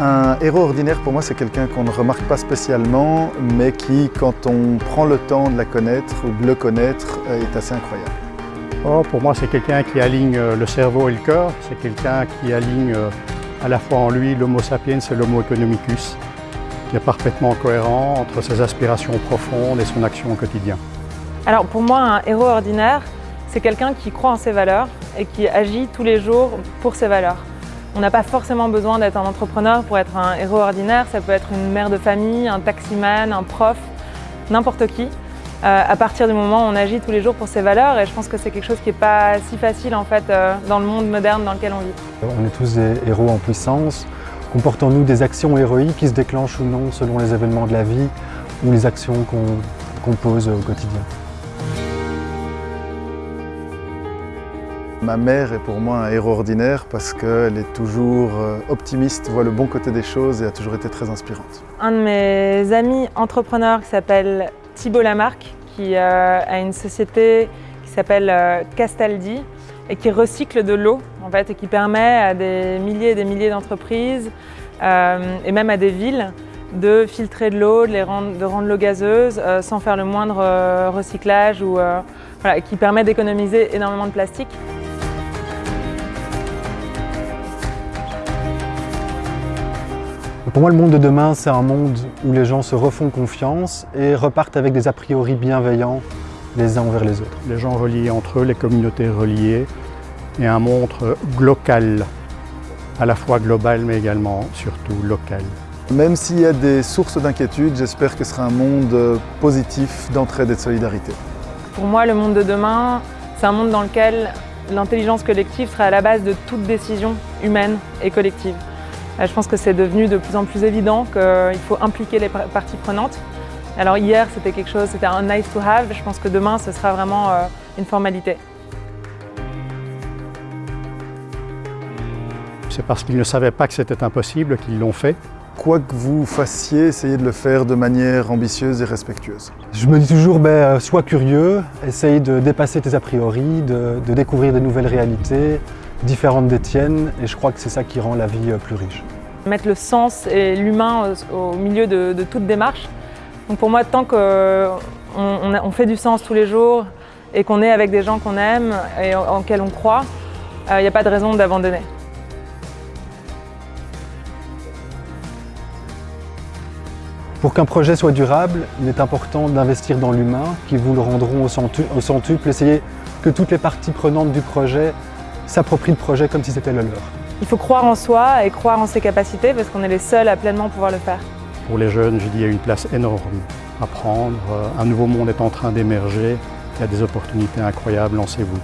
Un héros ordinaire, pour moi, c'est quelqu'un qu'on ne remarque pas spécialement, mais qui, quand on prend le temps de la connaître ou de le connaître, est assez incroyable. Oh, pour moi, c'est quelqu'un qui aligne euh, le cerveau et le cœur. C'est quelqu'un qui aligne euh, à la fois en lui l'homo sapiens et l'homo economicus, qui est parfaitement cohérent entre ses aspirations profondes et son action au quotidien. Alors pour moi, un héros ordinaire, c'est quelqu'un qui croit en ses valeurs et qui agit tous les jours pour ses valeurs. On n'a pas forcément besoin d'être un entrepreneur pour être un héros ordinaire, ça peut être une mère de famille, un taximan, un prof, n'importe qui. Euh, à partir du moment où on agit tous les jours pour ses valeurs et je pense que c'est quelque chose qui n'est pas si facile en fait euh, dans le monde moderne dans lequel on vit. On est tous des héros en puissance. Comportons-nous des actions héroïques qui se déclenchent ou non selon les événements de la vie ou les actions qu'on pose au quotidien. Ma mère est pour moi un héros ordinaire parce qu'elle est toujours euh, optimiste, voit le bon côté des choses et a toujours été très inspirante. Un de mes amis entrepreneurs qui s'appelle Thibault Lamarck, qui euh, a une société qui s'appelle euh, Castaldi et qui recycle de l'eau en fait, et qui permet à des milliers et des milliers d'entreprises et même à des villes de filtrer de l'eau, de, rendre, l'eau gazeuse sans faire le moindre recyclage ou qui permet d'économiser énormément de plastique. Pour moi, le monde de demain, c'est un monde où les gens se refont confiance et repartent avec des a priori bienveillants les uns envers les autres. Les gens reliés entre eux, les communautés reliées et un monde local, à la fois global mais également surtout local. Même s'il y a des sources d'inquiétude, j'espère que ce sera un monde positif d'entraide et de solidarité. Pour moi, le monde de demain, c'est un monde dans lequel l'intelligence collective sera à la base de toute décision humaine et collective. Euh, je pense que c'est devenu de plus en plus évident qu'il faut impliquer les parties prenantes. Alors hier, c'était quelque chose, c'était un nice to have. Je pense que demain, ce sera vraiment euh, une formalité. C'est parce qu'ils ne savaient pas que c'était impossible qu'ils l'ont fait. Quoi que vous fassiez, essayez de le faire de manière ambitieuse et respectueuse. Je me dis toujours, ben, euh, sois curieux, essaye de dépasser tes a priori, de, de découvrir de nouvelles réalités, différentes des tiennes et je crois que c'est ça qui rend la vie euh, plus riche. Mettre le sens et l'humain au milieu de, toute démarche. Donc pour moi, tant qu'on on, fait du sens tous les jours et qu'on est avec des gens qu'on aime et en, lesquels on croit, il euh, n'y a pas de raison d'abandonner. Pour qu'un projet soit durable, il est important d'investir dans l'humain, qui vous le rendront au centuple. Essayez que toutes les parties prenantes du projet s'approprient le projet comme si c'était le leur. Il faut croire en soi et croire en ses capacités parce qu'on est les seuls à pleinement pouvoir le faire. Pour les jeunes, je dis, il y a une place énorme à prendre. Un nouveau monde est en train d'émerger. Il y a des opportunités incroyables, lancez-vous.